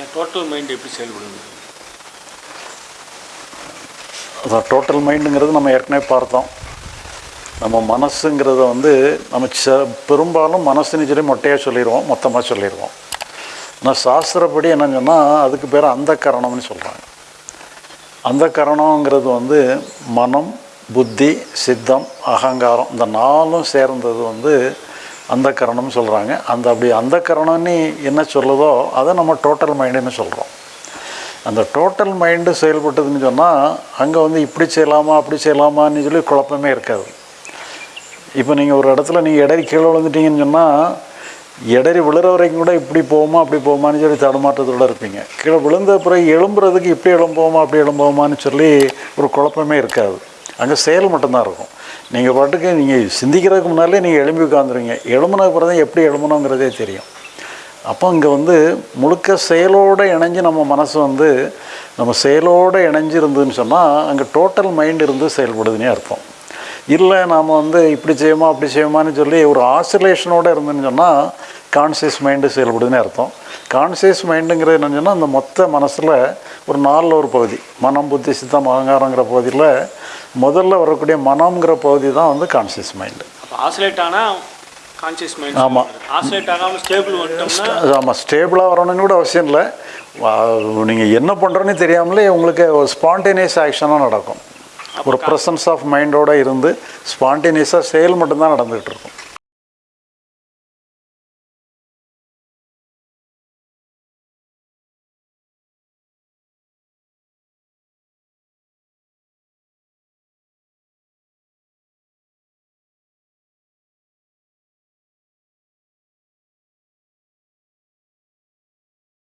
என் total mind எப்படி செயல்படுது? அதான் டோட்டல் மைண்டுங்கிறது நம்ம ஏற்கனவே பார்த்தோம். நம்ம மனசுங்கிறத வந்து நம்ம ச பெரும்பாலும் மனசுன்னு சொல்லி மொட்டையாக சொல்லிடுவோம் மொத்தமாக சொல்லிடுவோம் ஆனால் சாஸ்திரப்படி என்ன சொன்னால் அதுக்கு பேர் அந்த கரணம்னு சொல்கிறாங்க அந்த கரணங்கிறது வந்து மனம் புத்தி சித்தம் அகங்காரம் இந்த நாலும் சேர்ந்தது வந்து அந்த கரணம்னு சொல்கிறாங்க அந்த அப்படி அந்த கரணம்னு என்ன சொல்லுதோ அதை நம்ம டோட்டல் மைண்டுன்னு சொல்கிறோம் அந்த டோட்டல் மைண்டு செயல்பட்டதுன்னு சொன்னால் அங்கே வந்து இப்படி செய்யலாமா அப்படி செய்யலாமான்னு சொல்லி குழப்பமே இருக்காது. இப்போ நீங்கள் ஒரு இடத்துல நீங்கள் இடறி கீழே விழுந்துட்டீங்கன்னு சொன்னால் இடறி விழுற வரைக்கும் கூட இப்படி போகுமா அப்படி போகுமான்னு சொல்லி தடுமாற்றத்தோடு இருப்பீங்க. கீழே விழுந்த பிறகு எழும்புறதுக்கு இப்படி எழும்புவோமா அப்படி எழும்புவோமான்னு சொல்லி ஒரு குழப்பமே இருக்காது. அங்கே செயல் மட்டும்தான் இருக்கும். நீங்கள் பாட்டுக்கு நீங்கள் சிந்திக்கிறதுக்கு முன்னாலே நீங்கள் எழும்பி உட்காந்துருவீங்க எழும்புன பிறகு தான் எப்படி எழும்பணுங்கிறதே தெரியும். அப்போ இங்கே வந்து முழுக்க செயலோடு இணைஞ்சு நம்ம மனசு வந்து நம்ம செயலோடு இணைஞ்சு இருந்ததுன்னு சொன்னால் அங்கே டோட்டல் மைண்ட் இருந்து செயல்படுதுன்னே அர்த்தம். இல்லை நாம் வந்து இப்படி செய்யுமா அப்படி செய்யுமான்னு சொல்லி ஒரு ஆசிலேஷனோடு இருந்துன்னு சொன்னால் கான்சியஸ் மைண்டு செயல்படுதுன்னே அர்த்தம். கான்சியஸ் மைண்டுங்கிறது என்னன்னு சொன்னால் அந்த மொத்த மனசில் ஒரு நாலில் ஒரு பகுதி மனம் புத்தி சித்தம் அகங்காரங்கிற பகுதியில் முதல்ல வரக்கூடிய மனம்ங்கிற பகுதி தான் வந்து கான்சியஸ் மைண்டு ஆசிலேட் ஆனால் கான்சியஸ் மைண்ட் ஆமா. ஆசிலேட் ஆகாமல் ஸ்டேபிள் வந்துட்டோம்னா ஆமாம் ஸ்டேபிளாக வரணும்னு கூட அவசியம் இல்லை. நீங்கள் என்ன பண்ணுறோன்னு தெரியாமலே உங்களுக்கு ஒரு ஸ்பான்டேனியஸ் ஆக்ஷனாக நடக்கும். ஒரு ப்ரெசன்ஸ் ஆஃப் மைண்டோடு இருந்து ஸ்பான்டேனியஸாக செயல் மட்டும்தான் நடந்துகிட்டு இருக்கும்.